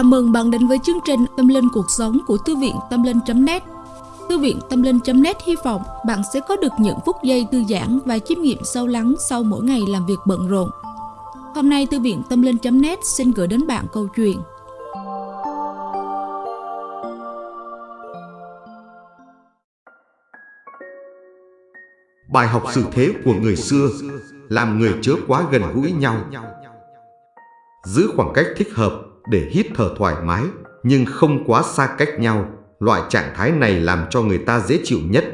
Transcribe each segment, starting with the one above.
Chào mừng bạn đến với chương trình Tâm Linh Cuộc Sống của Thư viện Tâm Linh.net Thư viện Tâm Linh.net hy vọng bạn sẽ có được những phút giây thư giãn và chiêm nghiệm sâu lắng sau mỗi ngày làm việc bận rộn. Hôm nay, Thư viện Tâm Linh.net xin gửi đến bạn câu chuyện Bài học sự thế của người xưa làm người chớ quá gần gũi nhau. Giữ khoảng cách thích hợp để hít thở thoải mái nhưng không quá xa cách nhau. Loại trạng thái này làm cho người ta dễ chịu nhất.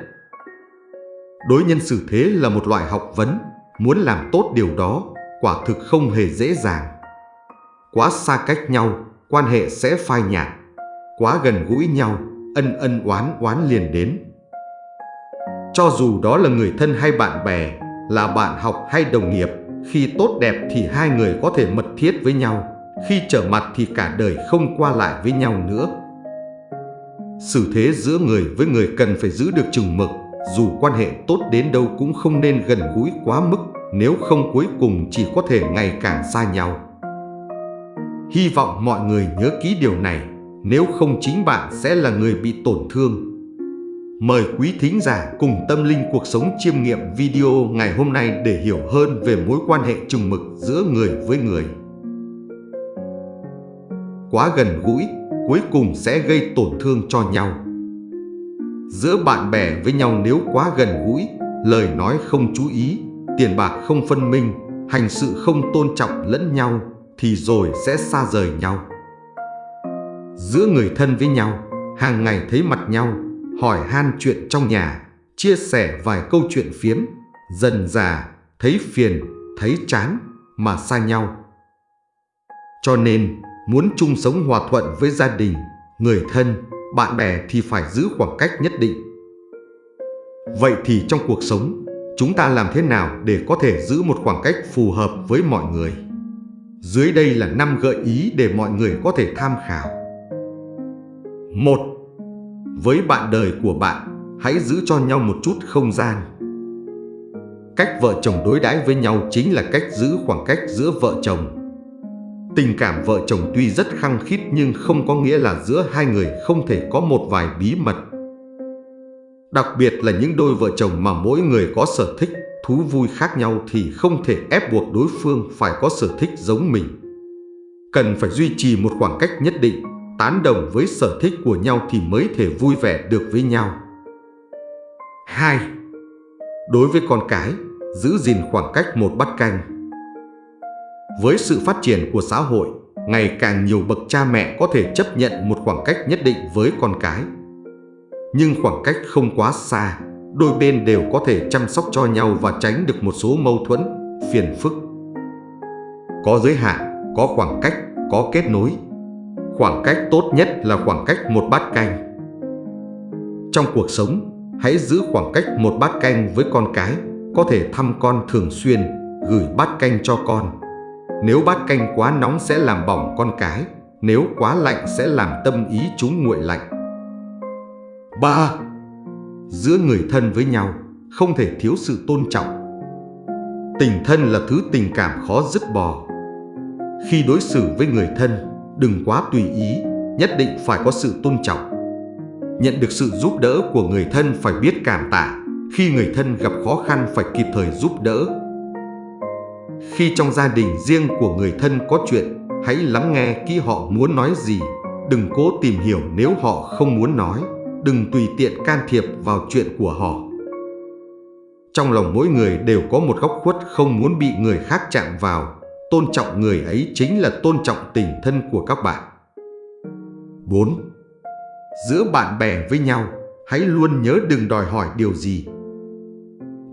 Đối nhân xử thế là một loại học vấn, muốn làm tốt điều đó quả thực không hề dễ dàng. Quá xa cách nhau, quan hệ sẽ phai nhạt. Quá gần gũi nhau, ân ân oán oán liền đến. Cho dù đó là người thân hay bạn bè, là bạn học hay đồng nghiệp, khi tốt đẹp thì hai người có thể mật thiết với nhau, khi trở mặt thì cả đời không qua lại với nhau nữa. Sự thế giữa người với người cần phải giữ được chừng mực, dù quan hệ tốt đến đâu cũng không nên gần gũi quá mức, nếu không cuối cùng chỉ có thể ngày càng xa nhau. Hy vọng mọi người nhớ kỹ điều này, nếu không chính bạn sẽ là người bị tổn thương Mời quý thính giả cùng tâm linh cuộc sống chiêm nghiệm video ngày hôm nay để hiểu hơn về mối quan hệ trùng mực giữa người với người. Quá gần gũi, cuối cùng sẽ gây tổn thương cho nhau. Giữa bạn bè với nhau nếu quá gần gũi, lời nói không chú ý, tiền bạc không phân minh, hành sự không tôn trọng lẫn nhau, thì rồi sẽ xa rời nhau. Giữa người thân với nhau, hàng ngày thấy mặt nhau, hỏi han chuyện trong nhà, chia sẻ vài câu chuyện phiếm, dần già thấy phiền, thấy chán mà xa nhau. Cho nên, muốn chung sống hòa thuận với gia đình, người thân, bạn bè thì phải giữ khoảng cách nhất định. Vậy thì trong cuộc sống, chúng ta làm thế nào để có thể giữ một khoảng cách phù hợp với mọi người? Dưới đây là 5 gợi ý để mọi người có thể tham khảo. 1 với bạn đời của bạn, hãy giữ cho nhau một chút không gian. Cách vợ chồng đối đãi với nhau chính là cách giữ khoảng cách giữa vợ chồng. Tình cảm vợ chồng tuy rất khăng khít nhưng không có nghĩa là giữa hai người không thể có một vài bí mật. Đặc biệt là những đôi vợ chồng mà mỗi người có sở thích, thú vui khác nhau thì không thể ép buộc đối phương phải có sở thích giống mình. Cần phải duy trì một khoảng cách nhất định tán đồng với sở thích của nhau thì mới thể vui vẻ được với nhau. 2. Đối với con cái, giữ gìn khoảng cách một bát canh. Với sự phát triển của xã hội, ngày càng nhiều bậc cha mẹ có thể chấp nhận một khoảng cách nhất định với con cái. Nhưng khoảng cách không quá xa, đôi bên đều có thể chăm sóc cho nhau và tránh được một số mâu thuẫn, phiền phức. Có giới hạn, có khoảng cách, có kết nối, Khoảng cách tốt nhất là khoảng cách một bát canh. Trong cuộc sống, hãy giữ khoảng cách một bát canh với con cái, có thể thăm con thường xuyên, gửi bát canh cho con. Nếu bát canh quá nóng sẽ làm bỏng con cái, nếu quá lạnh sẽ làm tâm ý chúng nguội lạnh. 3. Giữa người thân với nhau, không thể thiếu sự tôn trọng. Tình thân là thứ tình cảm khó dứt bỏ. Khi đối xử với người thân, đừng quá tùy ý, nhất định phải có sự tôn trọng. Nhận được sự giúp đỡ của người thân phải biết cảm tạ, khi người thân gặp khó khăn phải kịp thời giúp đỡ. Khi trong gia đình riêng của người thân có chuyện, hãy lắng nghe kỹ họ muốn nói gì, đừng cố tìm hiểu nếu họ không muốn nói, đừng tùy tiện can thiệp vào chuyện của họ. Trong lòng mỗi người đều có một góc khuất không muốn bị người khác chạm vào, Tôn trọng người ấy chính là tôn trọng tình thân của các bạn. 4. Giữa bạn bè với nhau, hãy luôn nhớ đừng đòi hỏi điều gì.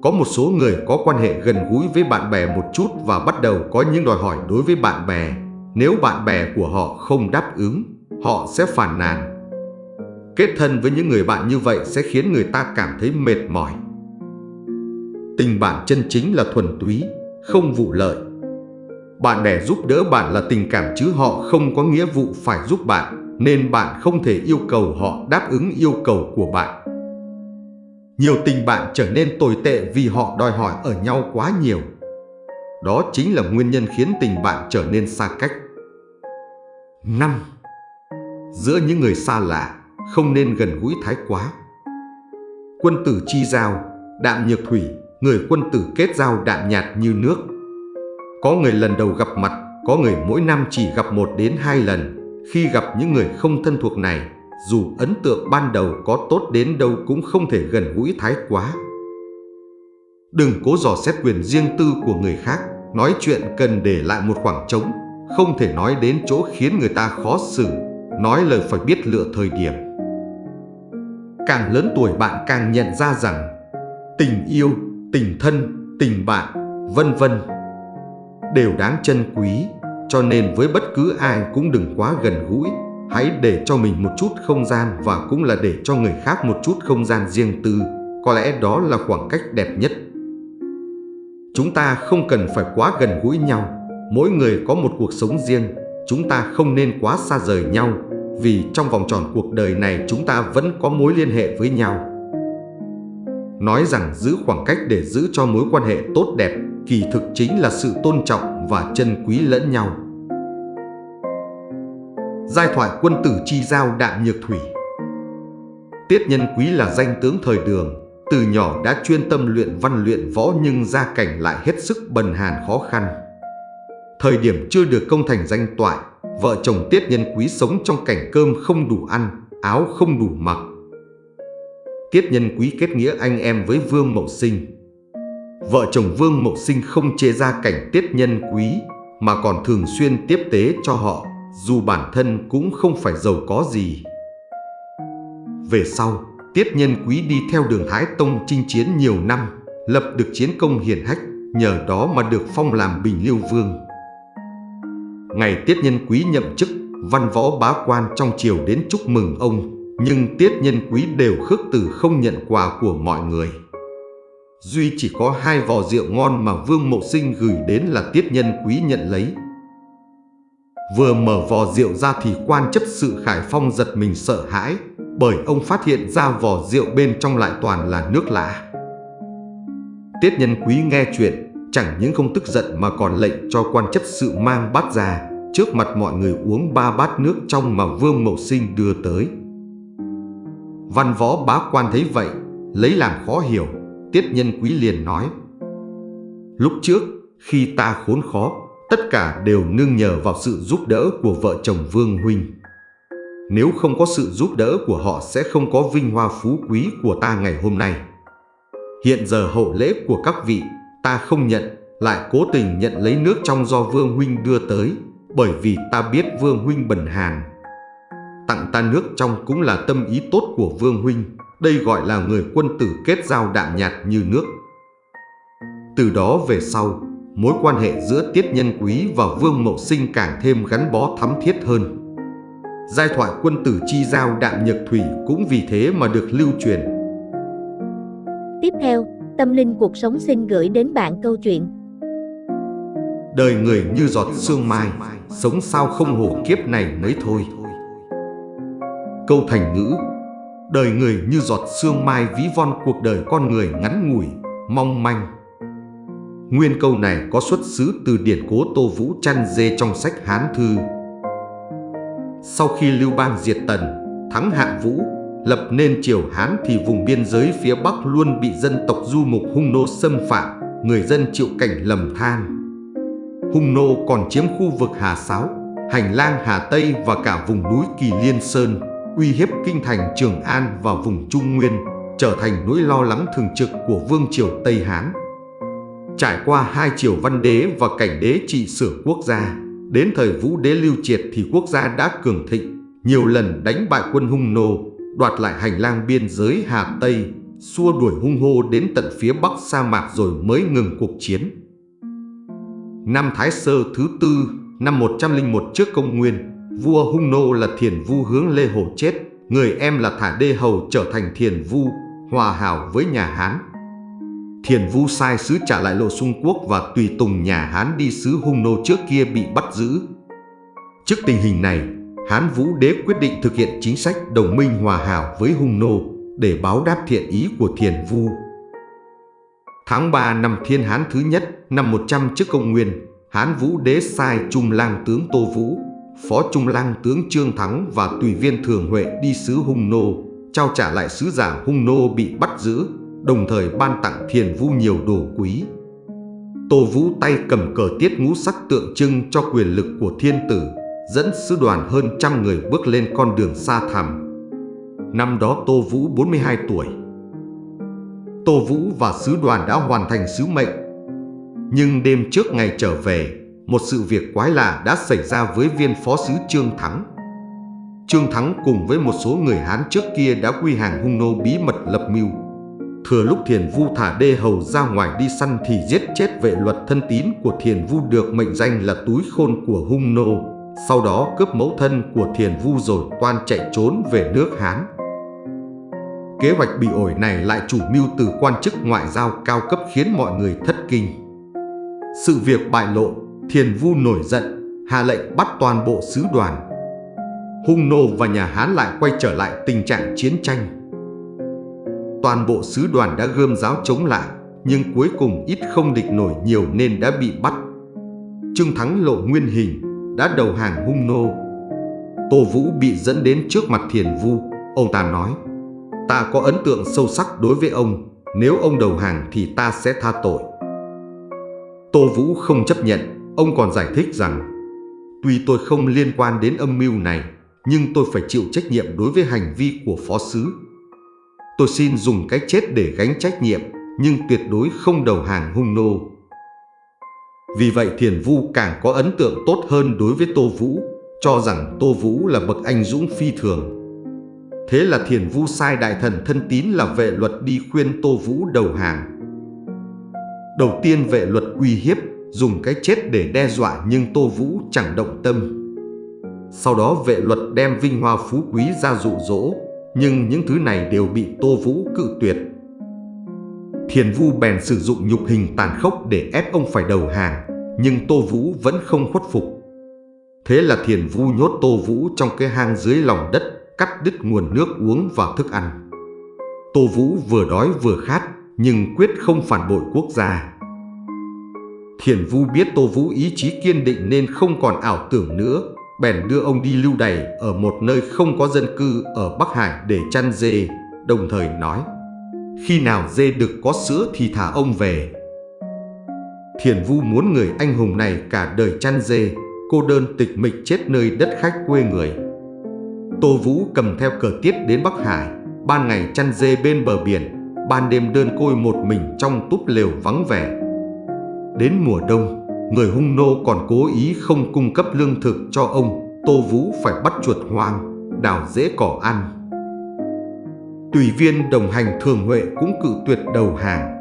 Có một số người có quan hệ gần gũi với bạn bè một chút và bắt đầu có những đòi hỏi đối với bạn bè. Nếu bạn bè của họ không đáp ứng, họ sẽ phản nàn. Kết thân với những người bạn như vậy sẽ khiến người ta cảm thấy mệt mỏi. Tình bạn chân chính là thuần túy, không vụ lợi bạn bè giúp đỡ bạn là tình cảm chứ họ không có nghĩa vụ phải giúp bạn, nên bạn không thể yêu cầu họ đáp ứng yêu cầu của bạn. Nhiều tình bạn trở nên tồi tệ vì họ đòi hỏi ở nhau quá nhiều. Đó chính là nguyên nhân khiến tình bạn trở nên xa cách. 5. giữa những người xa lạ, không nên gần gũi thái quá. Quân tử chi giao, đạm nhược thủy, người quân tử kết giao đạm nhạt như nước. Có người lần đầu gặp mặt, có người mỗi năm chỉ gặp một đến hai lần. Khi gặp những người không thân thuộc này, dù ấn tượng ban đầu có tốt đến đâu cũng không thể gần gũi thái quá. Đừng cố dò xét quyền riêng tư của người khác, nói chuyện cần để lại một khoảng trống, không thể nói đến chỗ khiến người ta khó xử, nói lời phải biết lựa thời điểm. Càng lớn tuổi bạn càng nhận ra rằng tình yêu, tình thân, tình bạn, vân vân đều đáng trân quý, cho nên với bất cứ ai cũng đừng quá gần gũi, hãy để cho mình một chút không gian và cũng là để cho người khác một chút không gian riêng tư, có lẽ đó là khoảng cách đẹp nhất. Chúng ta không cần phải quá gần gũi nhau, mỗi người có một cuộc sống riêng, chúng ta không nên quá xa rời nhau, vì trong vòng tròn cuộc đời này chúng ta vẫn có mối liên hệ với nhau. Nói rằng giữ khoảng cách để giữ cho mối quan hệ tốt đẹp, kỳ thực chính là sự tôn trọng và trân quý lẫn nhau. Giai thoại quân tử chi giao đạm nhược thủy Tiết nhân quý là danh tướng thời đường, từ nhỏ đã chuyên tâm luyện văn luyện võ nhưng gia cảnh lại hết sức bần hàn khó khăn. Thời điểm chưa được công thành danh toại, vợ chồng Tiết Nhân Quý sống trong cảnh cơm không đủ ăn, áo không đủ mặc. Tiết Nhân Quý kết nghĩa anh em với Vương Mậu Sinh. Vợ chồng Vương Mậu Sinh không chê ra cảnh Tiết Nhân Quý mà còn thường xuyên tiếp tế cho họ, dù bản thân cũng không phải giàu có gì. Về sau, Tiết Nhân Quý đi theo đường Thái Tông chinh chiến nhiều năm, lập được chiến công hiển hách, nhờ đó mà được phong làm Bình Liêu Vương. Ngày Tiết Nhân Quý nhậm chức, văn võ bá quan trong triều đến chúc mừng ông, nhưng Tiết Nhân Quý đều khước từ không nhận quà của mọi người. Duy chỉ có hai vò rượu ngon mà Vương Mộ Sinh gửi đến là Tiết Nhân Quý nhận lấy. Vừa mở vò rượu ra thì quan chấp sự Khải Phong giật mình sợ hãi, bởi ông phát hiện ra vò rượu bên trong lại toàn là nước lạ. Tiết Nhân Quý nghe chuyện, chẳng những không tức giận mà còn lệnh cho quan chấp sự mang bát ra, trước mặt mọi người uống ba bát nước trong mà Vương Mậu Sinh đưa tới. Văn võ bá quan thấy vậy, lấy làm khó hiểu, Tiết Nhân Quý liền nói. Lúc trước, khi ta khốn khó, tất cả đều nương nhờ vào sự giúp đỡ của vợ chồng Vương Huynh. Nếu không có sự giúp đỡ của họ sẽ không có vinh hoa phú quý của ta ngày hôm nay. Hiện giờ hậu lễ của các vị ta không nhận, lại cố tình nhận lấy nước trong do Vương Huynh đưa tới, bởi vì ta biết Vương Huynh bần hàn. Tặng ta nước trong cũng là tâm ý tốt của Vương Huynh, đây gọi là người quân tử kết giao đạm nhạt như nước. Từ đó về sau, mối quan hệ giữa Tiết Nhân Quý và Vương Mậu Sinh càng thêm gắn bó thắm thiết hơn. Giai thoại quân tử chi giao đạm nhật thủy cũng vì thế mà được lưu truyền. Tiếp theo, Tâm linh cuộc sống xin gửi đến bạn câu chuyện. Đời người như giọt sương mai, sống sao không hổ kiếp này mấy thôi. Câu thành ngữ Đời người như giọt sương mai ví von cuộc đời con người ngắn ngủi, mong manh. Nguyên câu này có xuất xứ từ điển cố Tô Vũ chăn dê trong sách Hán Thư. Sau khi Lưu Bang diệt Tần, thắng Hạng Vũ, lập nên triều Hán thì vùng biên giới phía Bắc luôn bị dân tộc du mục hung nô xâm phạm, người dân chịu cảnh lầm than. Hung nô còn chiếm khu vực Hà Sáo, hành lang Hà Tây và cả vùng núi Kỳ Liên Sơn, uy hiếp kinh thành Trường An và vùng Trung Nguyên, trở thành nỗi lo lắng thường trực của vương triều Tây Hán. Trải qua hai triều văn đế và cảnh đế trị sửa quốc gia, đến thời vũ đế lưu triệt thì quốc gia đã cường thịnh, nhiều lần đánh bại quân hung nô, đoạt lại hành lang biên giới Hà Tây, xua đuổi hung hô đến tận phía bắc sa mạc rồi mới ngừng cuộc chiến. Năm Thái Sơ thứ tư, năm 101 trước công nguyên, vua hung nô là Thiền Vu hướng Lê Hồ chết, người em là Thả Đê Hầu trở thành Thiền Vu, hòa hảo với nhà Hán. Thiền Vu sai sứ trả lại lộ xung quốc và tùy tùng nhà Hán đi sứ hung nô trước kia bị bắt giữ. Trước tình hình này, Hán Vũ Đế quyết định thực hiện chính sách đồng minh hòa hảo với hung nô để báo đáp thiện ý của Thiền Vu. Tháng 3 năm Thiên Hán thứ nhất, năm 100 trước công nguyên, Hán Vũ Đế sai Trung Lang tướng Tô Vũ, Phó Trung lang tướng Trương Thắng và tùy viên Thường Huệ đi sứ Hung Nô, trao trả lại sứ giả Hung Nô bị bắt giữ, đồng thời ban tặng Thiền Vu nhiều đồ quý. Tô Vũ tay cầm cờ tiết ngũ sắc tượng trưng cho quyền lực của thiên tử, dẫn sứ đoàn hơn trăm người bước lên con đường xa thẳm. Năm đó Tô Vũ 42 tuổi. Tô Vũ và sứ đoàn đã hoàn thành sứ mệnh. Nhưng đêm trước ngày trở về, một sự việc quái lạ đã xảy ra với viên phó sứ Trương Thắng. Trương Thắng cùng với một số người Hán trước kia đã quy hàng hung nô bí mật lập mưu. Thừa lúc Thiền Vu thả đê hầu ra ngoài đi săn thì giết chết vệ luật thân tín của Thiền Vu được mệnh danh là túi khôn của hung nô. Sau đó cướp mẫu thân của Thiền Vu rồi toan chạy trốn về nước Hán. Kế hoạch bị ổi này lại chủ mưu từ quan chức ngoại giao cao cấp khiến mọi người thất kinh. Sự việc bại lộ, Thiền Vu nổi giận, hạ lệnh bắt toàn bộ sứ đoàn. Hung nô và nhà Hán lại quay trở lại tình trạng chiến tranh toàn bộ sứ đoàn đã gươm giáo chống lại, nhưng cuối cùng ít không địch nổi nhiều nên đã bị bắt. Trương Thắng lộ nguyên hình, đã đầu hàng hung nô. Tô Vũ bị dẫn đến trước mặt Thiền Vu, ông ta nói, ta có ấn tượng sâu sắc đối với ông, nếu ông đầu hàng thì ta sẽ tha tội. Tô Vũ không chấp nhận, ông còn giải thích rằng, tuy tôi không liên quan đến âm mưu này, nhưng tôi phải chịu trách nhiệm đối với hành vi của phó sứ. Tôi xin dùng cái chết để gánh trách nhiệm, nhưng tuyệt đối không đầu hàng hung nô. Vì vậy Thiền Vu càng có ấn tượng tốt hơn đối với Tô Vũ, cho rằng Tô Vũ là bậc anh dũng phi thường. Thế là Thiền Vu sai đại thần thân tín là vệ luật đi khuyên Tô Vũ đầu hàng. Đầu tiên vệ luật uy hiếp, dùng cái chết để đe dọa nhưng Tô Vũ chẳng động tâm. Sau đó vệ luật đem vinh hoa phú quý ra dụ dỗ, nhưng những thứ này đều bị Tô Vũ cự tuyệt. Thiền Vu bèn sử dụng nhục hình tàn khốc để ép ông phải đầu hàng, nhưng Tô Vũ vẫn không khuất phục. Thế là Thiền Vu nhốt Tô Vũ trong cái hang dưới lòng đất, cắt đứt nguồn nước uống và thức ăn. Tô Vũ vừa đói vừa khát, nhưng quyết không phản bội quốc gia. Thiền Vu biết Tô Vũ ý chí kiên định nên không còn ảo tưởng nữa, bèn đưa ông đi lưu đày ở một nơi không có dân cư ở Bắc Hải để chăn dê, đồng thời nói khi nào dê được có sữa thì thả ông về. Thiền Vu muốn người anh hùng này cả đời chăn dê, cô đơn tịch mịch chết nơi đất khách quê người. Tô Vũ cầm theo cờ tiết đến Bắc Hải, ban ngày chăn dê bên bờ biển, ban đêm đơn côi một mình trong túp lều vắng vẻ. Đến mùa đông, người hung nô còn cố ý không cung cấp lương thực cho ông, Tô Vũ phải bắt chuột hoang, đào rễ cỏ ăn. Tùy viên đồng hành Thường Huệ cũng cự tuyệt đầu hàng.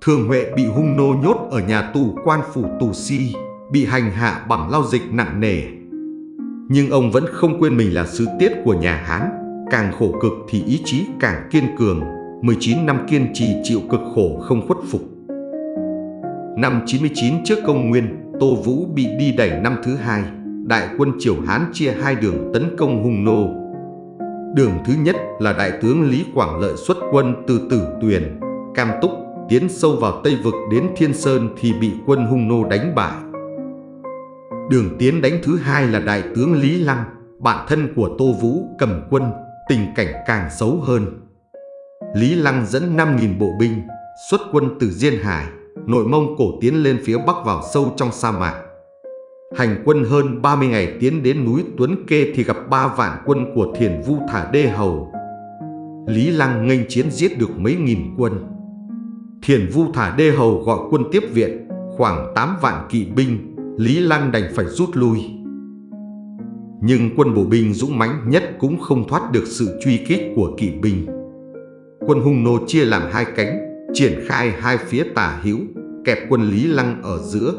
Thường Huệ bị hung nô nhốt ở nhà tù quan phủ tù si, bị hành hạ bằng lao dịch nặng nề. Nhưng ông vẫn không quên mình là sứ tiết của nhà Hán, càng khổ cực thì ý chí càng kiên cường, 19 năm kiên trì chịu cực khổ không khuất phục. Năm 99 trước công nguyên, Tô Vũ bị đi đẩy năm thứ hai. Đại quân Triều Hán chia hai đường tấn công hung nô. Đường thứ nhất là đại tướng Lý Quảng Lợi xuất quân từ Tử Tuyền, Cam Túc, tiến sâu vào Tây Vực đến Thiên Sơn thì bị quân hung nô đánh bại. Đường tiến đánh thứ hai là đại tướng Lý Lăng, bạn thân của Tô Vũ cầm quân, tình cảnh càng xấu hơn. Lý Lăng dẫn 5.000 bộ binh, xuất quân từ Diên Hải, nội Mông Cổ tiến lên phía Bắc vào sâu trong sa mạc. Hành quân hơn 30 ngày tiến đến núi Tuấn Kê thì gặp ba vạn quân của Thiền Vu Thả Đê Hầu. Lý Lăng nghênh chiến giết được mấy nghìn quân. Thiền Vu Thả Đê Hầu gọi quân tiếp viện, khoảng 8 vạn kỵ binh, Lý Lăng đành phải rút lui. Nhưng quân bộ binh dũng mãnh nhất cũng không thoát được sự truy kích của kỵ binh. Quân hung nô chia làm hai cánh, triển khai hai phía tả hữu, kẹp quân Lý Lăng ở giữa.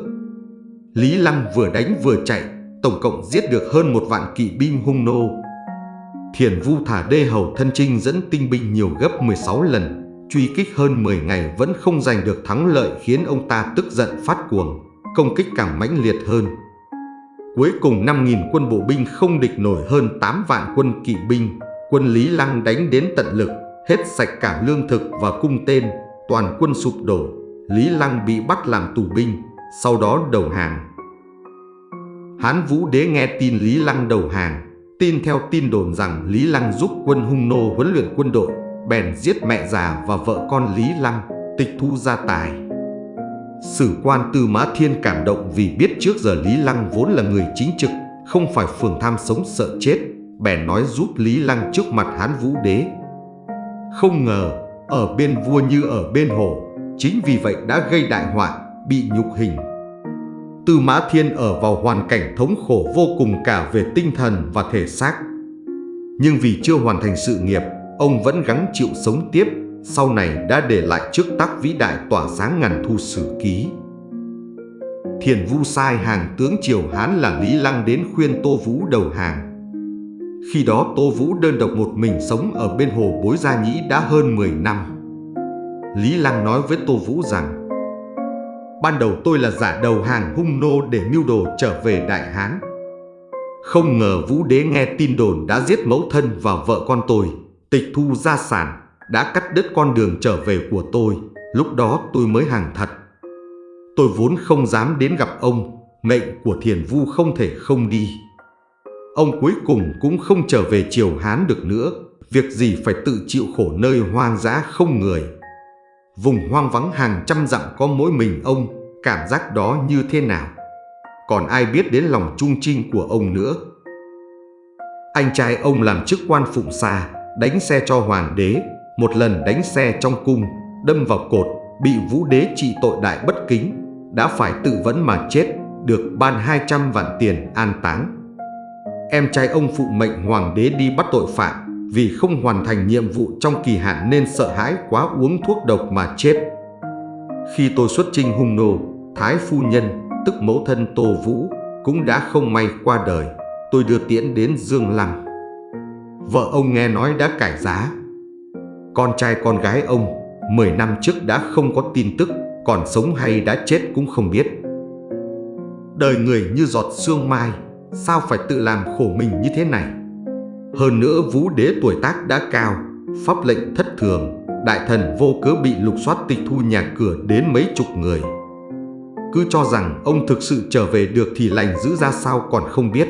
Lý Lăng vừa đánh vừa chạy, tổng cộng giết được hơn một vạn kỵ binh hung nô. Thiền Vu thả đê hầu thân trinh dẫn tinh binh nhiều gấp 16 lần, truy kích hơn 10 ngày vẫn không giành được thắng lợi khiến ông ta tức giận phát cuồng, công kích càng mãnh liệt hơn. Cuối cùng 5.000 quân bộ binh không địch nổi hơn 8 vạn quân kỵ binh, quân Lý Lăng đánh đến tận lực, hết sạch cả lương thực và cung tên, toàn quân sụp đổ, Lý Lăng bị bắt làm tù binh, sau đó đầu hàng. Hán Vũ Đế nghe tin Lý Lăng đầu hàng, tin theo tin đồn rằng Lý Lăng giúp quân hung nô huấn luyện quân đội, bèn giết mẹ già và vợ con Lý Lăng, tịch thu gia tài. Sử quan Tư Mã Thiên cảm động vì biết trước giờ Lý Lăng vốn là người chính trực, không phải phường tham sống sợ chết, bèn nói giúp Lý Lăng trước mặt Hán Vũ Đế. Không ngờ, ở bên vua như ở bên hồ, chính vì vậy đã gây đại họa, bị nhục hình. Tư Mã Thiên ở vào hoàn cảnh thống khổ vô cùng cả về tinh thần và thể xác. Nhưng vì chưa hoàn thành sự nghiệp, ông vẫn gắng chịu sống tiếp, sau này đã để lại trước tác vĩ đại tỏa sáng ngàn thu sử ký. Thiền Vu sai hàng tướng Triều Hán là Lý Lăng đến khuyên Tô Vũ đầu hàng. Khi đó Tô Vũ đơn độc một mình sống ở bên hồ Bối Gia Nhĩ đã hơn 10 năm. Lý Lăng nói với Tô Vũ rằng Ban đầu tôi là giả đầu hàng hung nô để mưu đồ trở về Đại Hán. Không ngờ Vũ Đế nghe tin đồn đã giết mẫu thân và vợ con tôi, tịch thu gia sản, đã cắt đứt con đường trở về của tôi. Lúc đó tôi mới hàng thật. Tôi vốn không dám đến gặp ông, mệnh của thiền vu không thể không đi. Ông cuối cùng cũng không trở về triều Hán được nữa, việc gì phải tự chịu khổ nơi hoang dã không người. Vùng hoang vắng hàng trăm dặm có mỗi mình ông, cảm giác đó như thế nào? Còn ai biết đến lòng trung trinh của ông nữa? Anh trai ông làm chức quan phụng xa, đánh xe cho hoàng đế, một lần đánh xe trong cung, đâm vào cột, bị vũ đế trị tội đại bất kính, đã phải tự vẫn mà chết, được ban 200 vạn tiền an táng. Em trai ông phụ mệnh hoàng đế đi bắt tội phạm vì không hoàn thành nhiệm vụ trong kỳ hạn nên sợ hãi quá uống thuốc độc mà chết. Khi tôi xuất trinh hung nô, Thái phu nhân, tức mẫu thân Tô Vũ, cũng đã không may qua đời. Tôi đưa tiễn đến Dương Lăng. Vợ ông nghe nói đã cải giá. Con trai con gái ông 10 năm trước đã không có tin tức, còn sống hay đã chết cũng không biết. Đời người như giọt sương mai, sao phải tự làm khổ mình như thế này? Hơn nữa vũ đế tuổi tác đã cao, pháp lệnh thất thường, đại thần vô cớ bị lục soát tịch thu nhà cửa đến mấy chục người. Cứ cho rằng ông thực sự trở về được thì lành giữ ra sao còn không biết.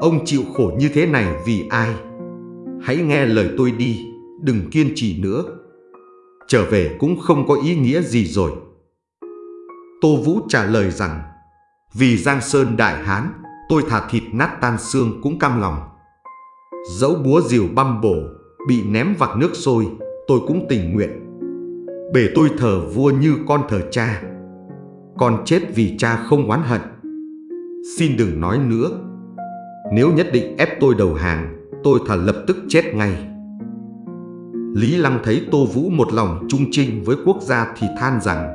Ông chịu khổ như thế này vì ai? Hãy nghe lời tôi đi, đừng kiên trì nữa. Trở về cũng không có ý nghĩa gì rồi. Tô Vũ trả lời rằng, vì Giang Sơn Đại Hán, tôi thả thịt nát tan xương cũng cam lòng. Dẫu búa rìu băm bổ, bị ném vạc nước sôi, tôi cũng tình nguyện. Bể tôi thờ vua như con thờ cha. Con chết vì cha không oán hận. Xin đừng nói nữa. Nếu nhất định ép tôi đầu hàng, tôi thà lập tức chết ngay. Lý Lăng thấy Tô Vũ một lòng trung trinh với quốc gia thì than rằng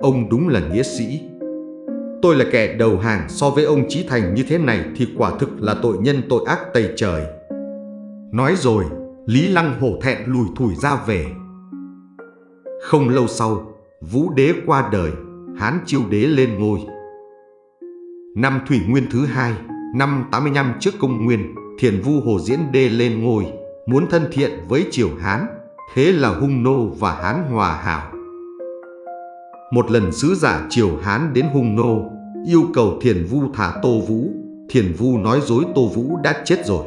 Ông đúng là nghĩa sĩ Tôi là kẻ đầu hàng so với ông Chí Thành như thế này thì quả thực là tội nhân tội ác tày trời. Nói rồi, Lý Lăng hổ thẹn lùi thủi ra về. Không lâu sau, Vũ Đế qua đời, Hán Chiêu Đế lên ngôi. Năm Thủy Nguyên thứ hai, năm 85 trước công nguyên, Thiền Vu Hồ Diễn Đê lên ngôi muốn thân thiện với triều Hán, thế là hung nô và Hán hòa hảo. Một lần sứ giả triều Hán đến hung nô, yêu cầu Thiền Vu thả Tô Vũ, Thiền Vu nói dối Tô Vũ đã chết rồi.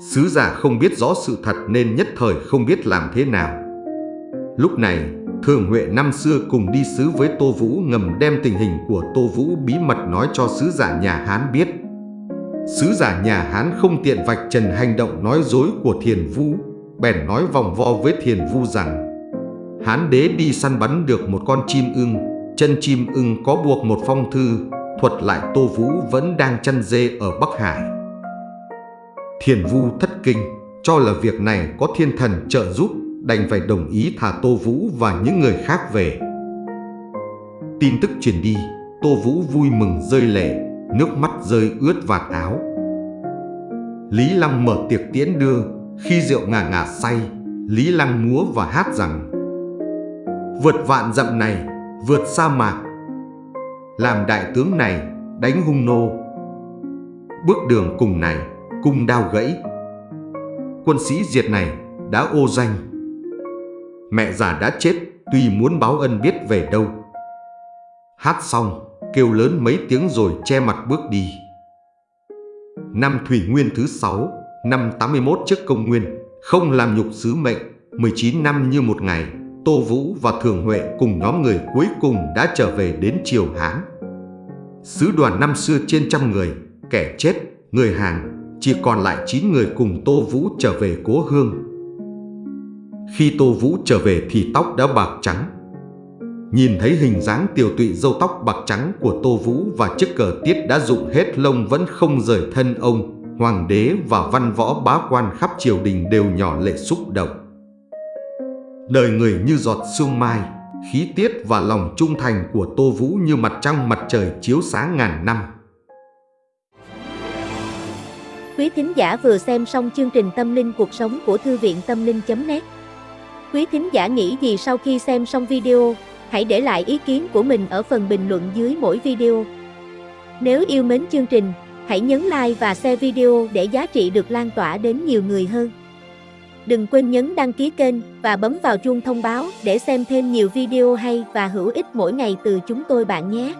Sứ giả không biết rõ sự thật nên nhất thời không biết làm thế nào. Lúc này, Thường Huệ năm xưa cùng đi sứ với Tô Vũ ngầm đem tình hình của Tô Vũ bí mật nói cho sứ giả nhà Hán biết. Sứ giả nhà Hán không tiện vạch trần hành động nói dối của Thiền Vu, bèn nói vòng vo với Thiền Vu rằng Hán đế đi săn bắn được một con chim ưng, chân chim ưng có buộc một phong thư, thuật lại Tô Vũ vẫn đang chăn dê ở Bắc Hải. Thiền Vu thất kinh, cho là việc này có thiên thần trợ giúp, đành phải đồng ý thả Tô Vũ và những người khác về. Tin tức truyền đi, Tô Vũ vui mừng rơi lệ, nước mắt rơi ướt vạt áo. Lý Lăng mở tiệc tiễn đưa, khi rượu ngà ngà say, Lý Lăng múa và hát rằng Vượt vạn dặm này, vượt sa mạc, làm đại tướng này, đánh hung nô. Bước đường cùng này, cung đao gãy. Quân sĩ diệt này đã ô danh. Mẹ già đã chết, tuy muốn báo ân biết về đâu. Hát xong, kêu lớn mấy tiếng rồi che mặt bước đi. Năm Thủy Nguyên thứ 6, năm 81 trước công nguyên, không làm nhục sứ mệnh, 19 năm như một ngày, Tô Vũ và Thường Huệ cùng nhóm người cuối cùng đã trở về đến Triều Hán. Sứ đoàn năm xưa trên trăm người, kẻ chết, người hàng, chỉ còn lại 9 người cùng Tô Vũ trở về cố hương. Khi Tô Vũ trở về thì tóc đã bạc trắng. Nhìn thấy hình dáng tiểu tụy râu tóc bạc trắng của Tô Vũ và chiếc cờ tiết đã rụng hết lông vẫn không rời thân ông, hoàng đế và văn võ bá quan khắp triều đình đều nhỏ lệ xúc động. Đời người như giọt sương mai, khí tiết và lòng trung thành của Tô Vũ như mặt trăng mặt trời chiếu sáng ngàn năm. Quý thính giả vừa xem xong chương trình Tâm linh cuộc sống của Thư viện Tâm linh.net Quý thính giả nghĩ gì sau khi xem xong video, hãy để lại ý kiến của mình ở phần bình luận dưới mỗi video. Nếu yêu mến chương trình, hãy nhấn like và share video để giá trị được lan tỏa đến nhiều người hơn. Đừng quên nhấn đăng ký kênh và bấm vào chuông thông báo để xem thêm nhiều video hay và hữu ích mỗi ngày từ chúng tôi bạn nhé.